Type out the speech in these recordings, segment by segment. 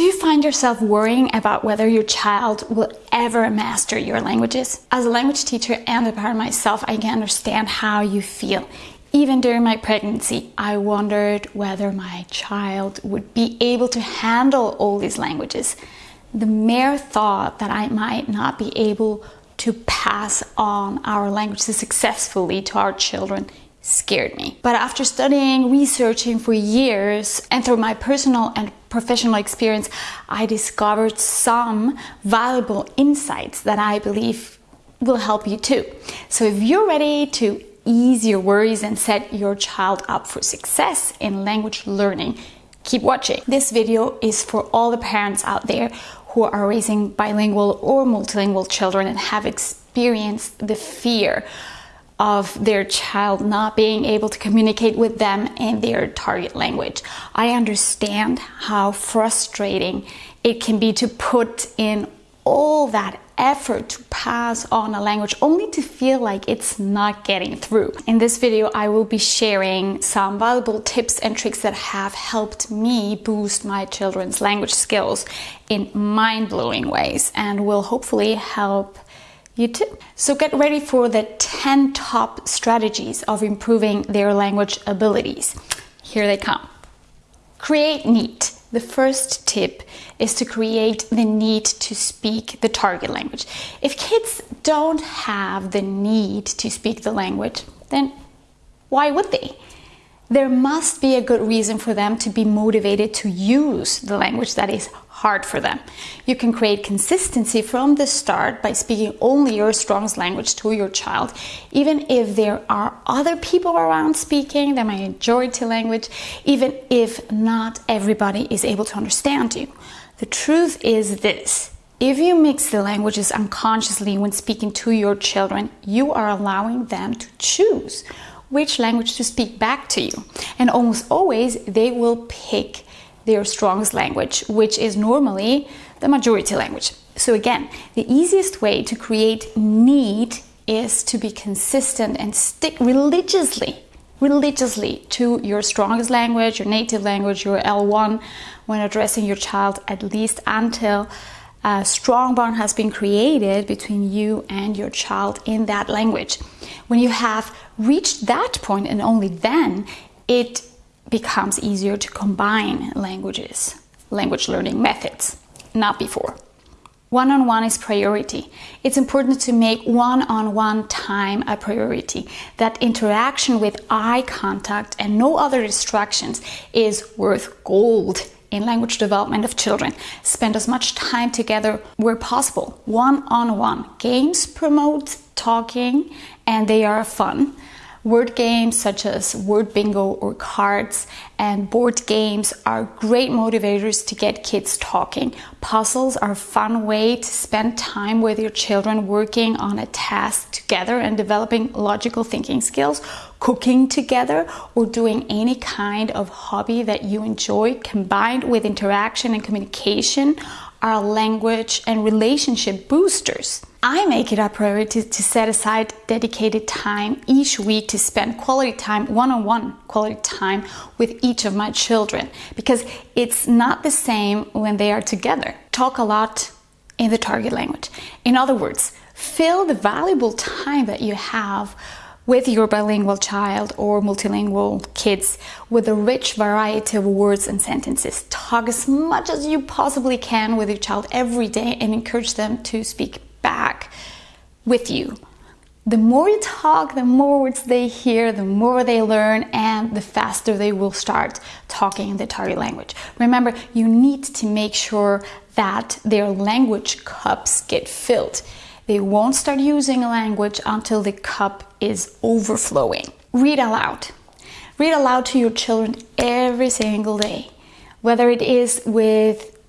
Do you find yourself worrying about whether your child will ever master your languages? As a language teacher and a parent myself, I can understand how you feel. Even during my pregnancy, I wondered whether my child would be able to handle all these languages. The mere thought that I might not be able to pass on our languages successfully to our children scared me. But after studying, researching for years, and through my personal and professional experience, I discovered some valuable insights that I believe will help you too. So if you're ready to ease your worries and set your child up for success in language learning, keep watching. This video is for all the parents out there who are raising bilingual or multilingual children and have experienced the fear of their child not being able to communicate with them in their target language. I understand how frustrating it can be to put in all that effort to pass on a language only to feel like it's not getting through. In this video, I will be sharing some valuable tips and tricks that have helped me boost my children's language skills in mind-blowing ways and will hopefully help you too. So get ready for the 10 top strategies of improving their language abilities. Here they come. Create need. The first tip is to create the need to speak the target language. If kids don't have the need to speak the language, then why would they? There must be a good reason for them to be motivated to use the language that is hard for them. You can create consistency from the start by speaking only your strongest language to your child, even if there are other people around speaking the majority language, even if not everybody is able to understand you. The truth is this. If you mix the languages unconsciously when speaking to your children, you are allowing them to choose which language to speak back to you. And almost always they will pick their strongest language, which is normally the majority language. So again, the easiest way to create need is to be consistent and stick religiously, religiously to your strongest language, your native language, your L1 when addressing your child at least until a strong bond has been created between you and your child in that language. When you have reached that point and only then, it becomes easier to combine languages, language learning methods, not before. One-on-one -on -one is priority. It's important to make one-on-one -on -one time a priority. That interaction with eye contact and no other distractions is worth gold in language development of children. Spend as much time together where possible. One-on-one. -on -one. Games promote talking and they are fun. Word games such as word bingo or cards and board games are great motivators to get kids talking. Puzzles are a fun way to spend time with your children working on a task together and developing logical thinking skills. Cooking together or doing any kind of hobby that you enjoy combined with interaction and communication are language and relationship boosters. I make it a priority to set aside dedicated time each week to spend quality time, one-on-one -on -one quality time with each of my children because it's not the same when they are together. Talk a lot in the target language. In other words, fill the valuable time that you have with your bilingual child or multilingual kids with a rich variety of words and sentences. Talk as much as you possibly can with your child every day and encourage them to speak back with you. The more you talk, the more words they hear, the more they learn, and the faster they will start talking in the target language. Remember, you need to make sure that their language cups get filled. They won't start using a language until the cup is overflowing. Read aloud. Read aloud to your children every single day, whether it is with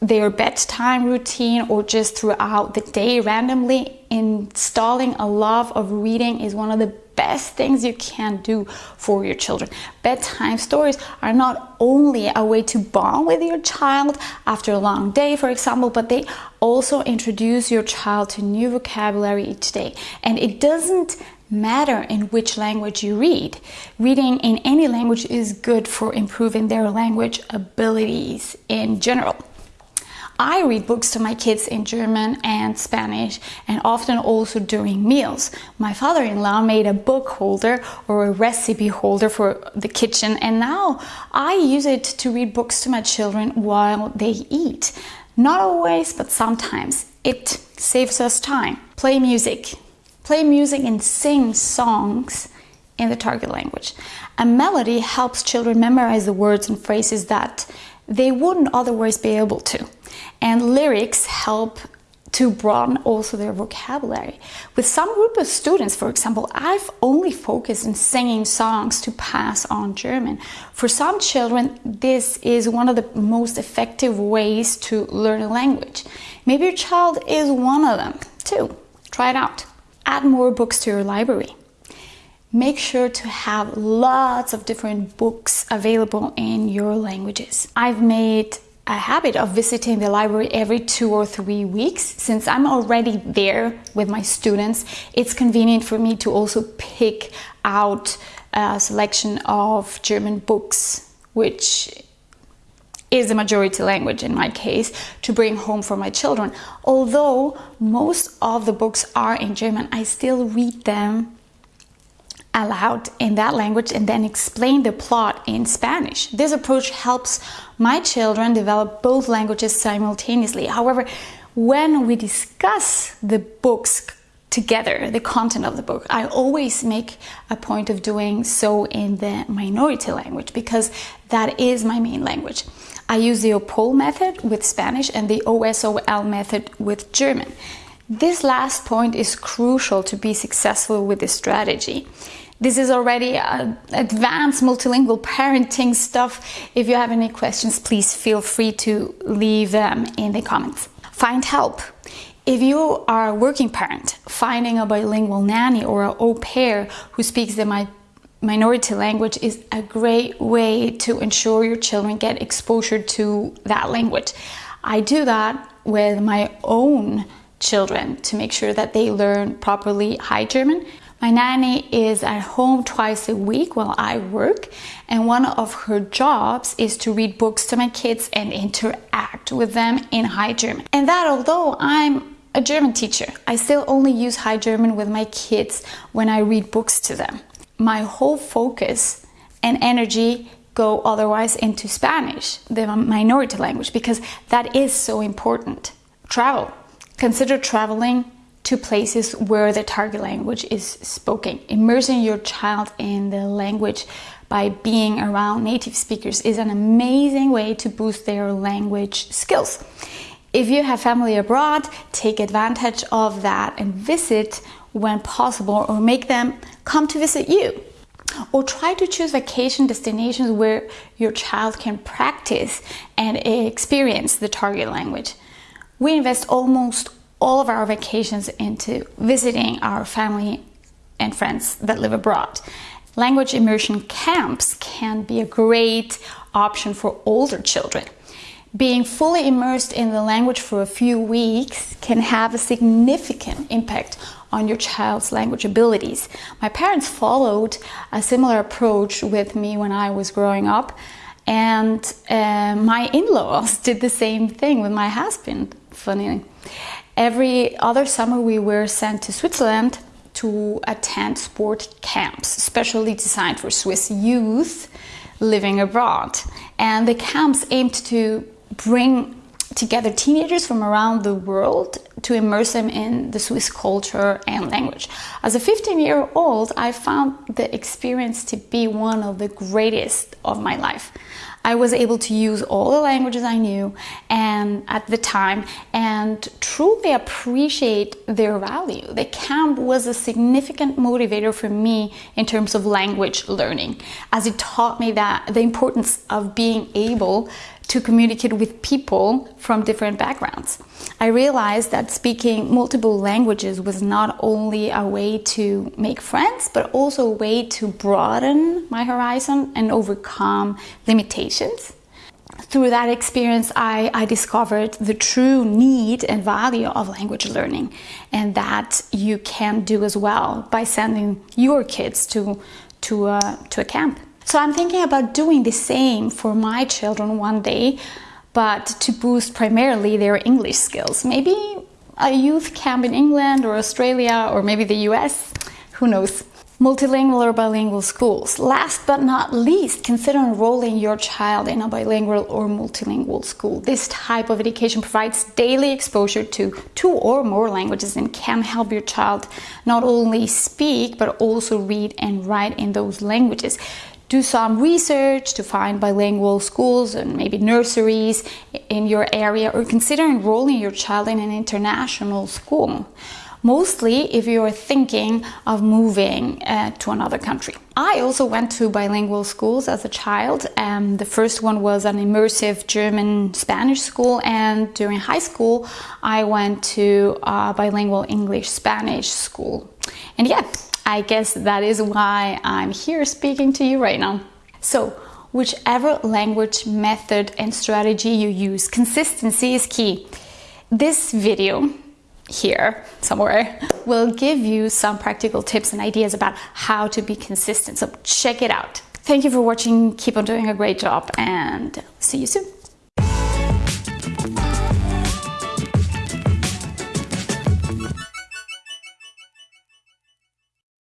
their bedtime routine or just throughout the day randomly installing a love of reading is one of the best things you can do for your children. Bedtime stories are not only a way to bond with your child after a long day, for example, but they also introduce your child to new vocabulary each day. And it doesn't matter in which language you read. Reading in any language is good for improving their language abilities in general. I read books to my kids in German and Spanish and often also during meals. My father-in-law made a book holder or a recipe holder for the kitchen and now I use it to read books to my children while they eat. Not always, but sometimes. It saves us time. Play music. Play music and sing songs in the target language. A melody helps children memorize the words and phrases that they wouldn't otherwise be able to. And lyrics help to broaden also their vocabulary. With some group of students, for example, I've only focused on singing songs to pass on German. For some children, this is one of the most effective ways to learn a language. Maybe your child is one of them too. Try it out. Add more books to your library make sure to have lots of different books available in your languages. I've made a habit of visiting the library every two or three weeks. Since I'm already there with my students, it's convenient for me to also pick out a selection of German books, which is the majority language in my case, to bring home for my children. Although most of the books are in German, I still read them aloud in that language and then explain the plot in Spanish. This approach helps my children develop both languages simultaneously. However, when we discuss the books together, the content of the book, I always make a point of doing so in the minority language because that is my main language. I use the OPOL method with Spanish and the OSOL method with German. This last point is crucial to be successful with this strategy. This is already uh, advanced multilingual parenting stuff. If you have any questions, please feel free to leave them in the comments. Find help. If you are a working parent, finding a bilingual nanny or an au pair who speaks the mi minority language is a great way to ensure your children get exposure to that language. I do that with my own children to make sure that they learn properly High German my nanny is at home twice a week while I work, and one of her jobs is to read books to my kids and interact with them in High German. And that although I'm a German teacher, I still only use High German with my kids when I read books to them. My whole focus and energy go otherwise into Spanish, the minority language, because that is so important. Travel. Consider traveling to places where the target language is spoken. Immersing your child in the language by being around native speakers is an amazing way to boost their language skills. If you have family abroad, take advantage of that and visit when possible or make them come to visit you. Or try to choose vacation destinations where your child can practice and experience the target language. We invest almost all of our vacations into visiting our family and friends that live abroad. Language immersion camps can be a great option for older children. Being fully immersed in the language for a few weeks can have a significant impact on your child's language abilities. My parents followed a similar approach with me when I was growing up, and uh, my in-laws did the same thing with my husband, funny. Every other summer we were sent to Switzerland to attend sport camps, specially designed for Swiss youth living abroad. And the camps aimed to bring together teenagers from around the world to immerse them in the Swiss culture and language. As a 15 year old, I found the experience to be one of the greatest of my life. I was able to use all the languages I knew and at the time and truly appreciate their value. The camp was a significant motivator for me in terms of language learning as it taught me that the importance of being able to communicate with people from different backgrounds. I realized that speaking multiple languages was not only a way to make friends, but also a way to broaden my horizon and overcome limitations. Through that experience, I, I discovered the true need and value of language learning, and that you can do as well by sending your kids to, to, a, to a camp. So I'm thinking about doing the same for my children one day but to boost primarily their English skills. Maybe a youth camp in England or Australia or maybe the US, who knows. Multilingual or bilingual schools. Last but not least, consider enrolling your child in a bilingual or multilingual school. This type of education provides daily exposure to two or more languages and can help your child not only speak but also read and write in those languages do some research to find bilingual schools and maybe nurseries in your area or consider enrolling your child in an international school mostly if you're thinking of moving uh, to another country. I also went to bilingual schools as a child. Um, the first one was an immersive German Spanish school, and during high school, I went to a bilingual English Spanish school. And yeah, I guess that is why I'm here speaking to you right now. So, whichever language, method, and strategy you use, consistency is key. This video here somewhere will give you some practical tips and ideas about how to be consistent. So check it out. Thank you for watching. Keep on doing a great job and see you soon.